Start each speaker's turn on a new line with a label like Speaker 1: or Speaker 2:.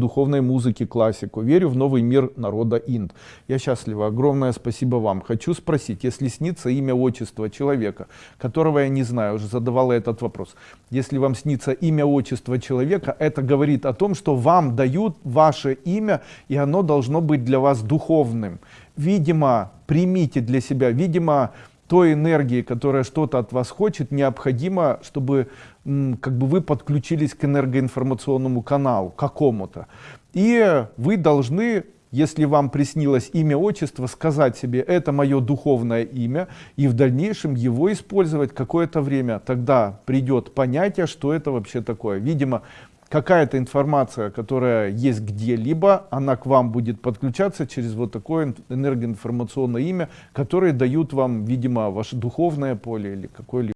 Speaker 1: духовной музыки, классику. Верю в новый мир народа Инд. Я счастлива. Огромное спасибо вам. Хочу спросить, если снится имя, отчество человека, которого я не знаю, уже задавала этот вопрос. Если вам снится имя, отчество человека, это говорит о том, что вам дают ваше имя, и оно должно быть для вас духовным. Видимо, примите для себя, видимо, той энергии, которая что-то от вас хочет, необходимо, чтобы как бы вы подключились к энергоинформационному каналу какому-то. И вы должны, если вам приснилось имя, отчество, сказать себе, это мое духовное имя, и в дальнейшем его использовать какое-то время. Тогда придет понятие, что это вообще такое. Видимо, какая-то информация, которая есть где-либо, она к вам будет подключаться через вот такое энергоинформационное имя, которое дают вам, видимо, ваше духовное поле или какое-либо.